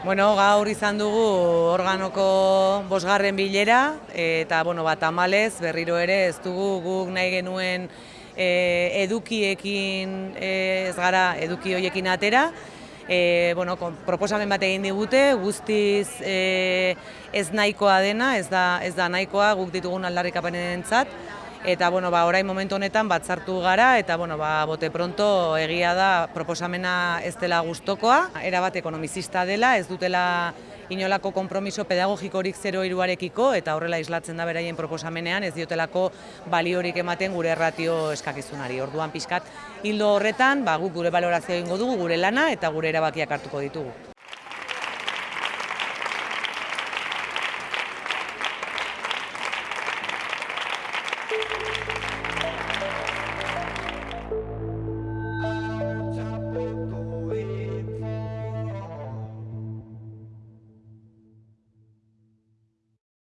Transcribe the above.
Bueno, gaur izan dugu organoko bosgarren bilera, eta bueno, bat amalez berriro ere ez dugu guk nahi genuen e, edukiekin e, ez gara eduki horiekin atera. E, bueno, proposamen bat egin digute, guztiz e, ez nahikoa dena, ez da, ez da nahikoa guk ditugun aldarrikapenen entzat, eta bueno, ba, orain momentu honetan batzartu gara eta bueno, ba, bote pronto egia da proposamena ez dela gustokoa, erabat ekonomizista dela, ez dutela inolako konpromiso pedagogikorik zero iruarekiko eta horrela islatzen da beraien proposamenean ez diotelako baliorik ematen gure erratio eskakizunari. Orduan pixkat hildo horretan, ba, guk gure balorazio egingo dugu, gure lana eta gure erabakiak hartuko ditugu.